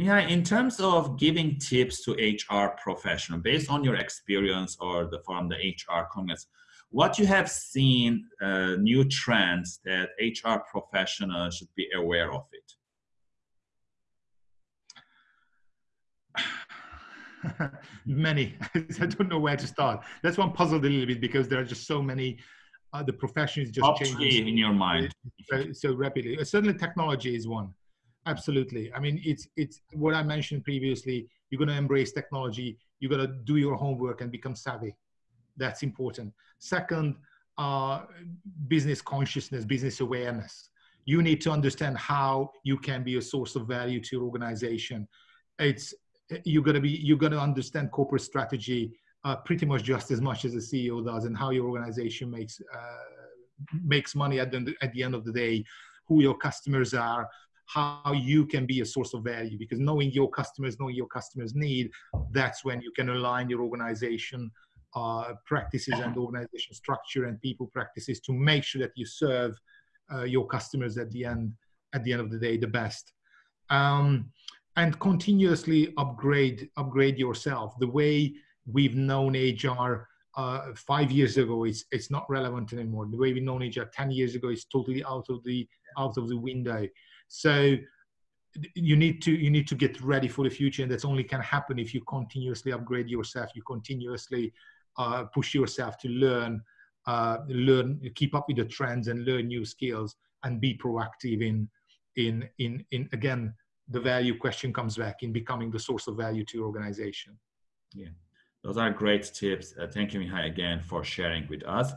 Yeah, in terms of giving tips to HR professional, based on your experience or the from the HR Congress, what you have seen uh, new trends that HR professionals should be aware of it? many. I don't know where to start. That's one puzzled a little bit because there are just so many. Uh, the professions just changing in your mind so, so rapidly. Uh, certainly, technology is one. Absolutely. I mean, it's it's what I mentioned previously. You're going to embrace technology. You're going to do your homework and become savvy. That's important. Second, uh, business consciousness, business awareness. You need to understand how you can be a source of value to your organization. It's you're going to be you're going to understand corporate strategy uh, pretty much just as much as the CEO does, and how your organization makes uh, makes money at the at the end of the day, who your customers are, how you can be a source of value. Because knowing your customers, knowing your customers' need, that's when you can align your organization uh, practices and organization structure and people practices to make sure that you serve uh, your customers at the end at the end of the day the best um, and continuously upgrade upgrade yourself the way we've known hr uh, five years ago it's it's not relevant anymore. The way we know known hr 10 years ago is totally out of the out of the window. So you need to you need to get ready for the future and that's only can happen if you continuously upgrade yourself you continuously uh, push yourself to learn, uh, learn, keep up with the trends and learn new skills and be proactive in, in, in, in again, the value question comes back in becoming the source of value to your organization. Yeah, those are great tips. Uh, thank you, Mihai, again for sharing with us.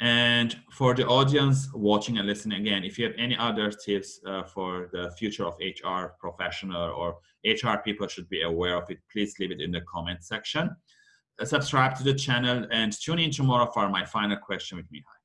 And for the audience watching and listening again, if you have any other tips uh, for the future of HR professional or HR people should be aware of it, please leave it in the comment section subscribe to the channel and tune in tomorrow for my final question with Mihai.